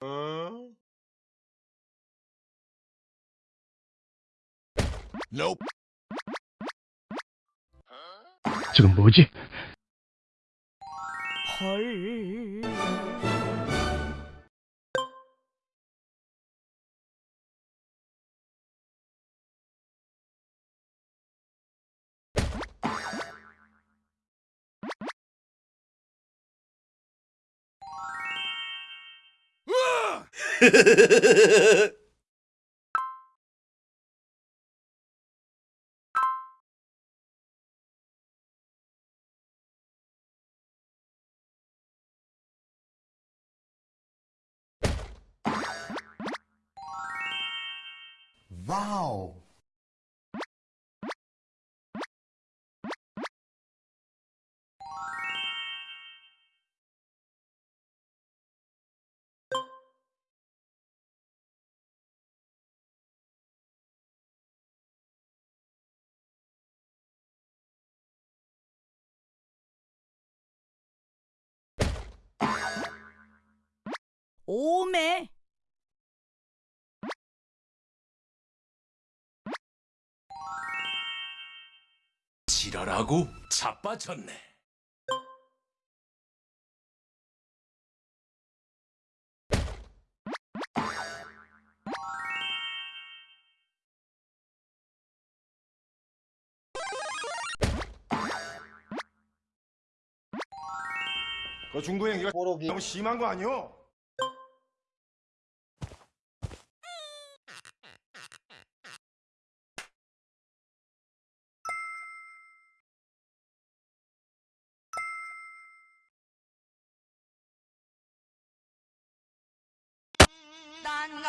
어? 지금 뭐지? Wow. 오메. 지랄하고 자빠졌네. 그 뽀록이 너무 심한 거 아니오?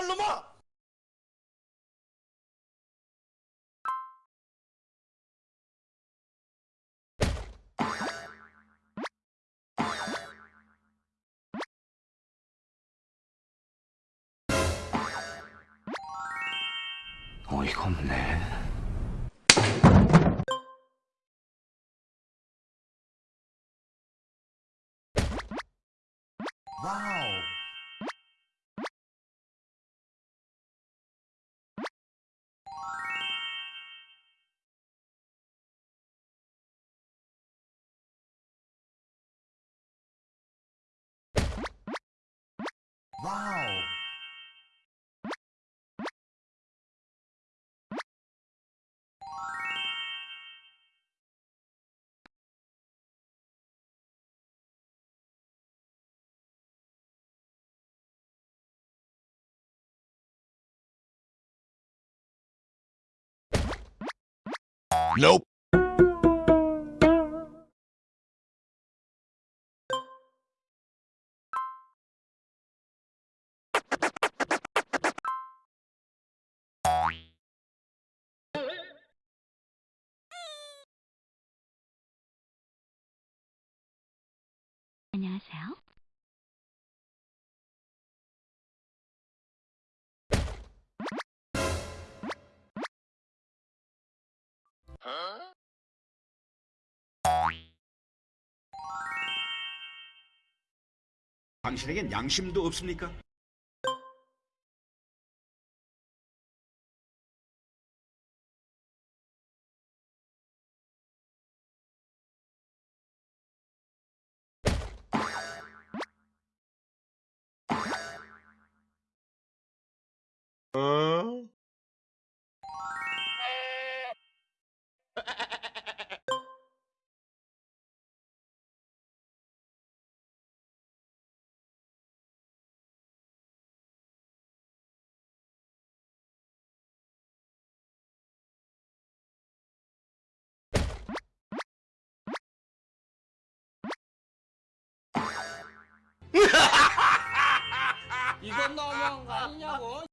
이 놈아! 어이가 없네. Wow. Nope. 안녕하세요. 당신에겐 양심도 없습니까? 이건 너무한 거 아니냐고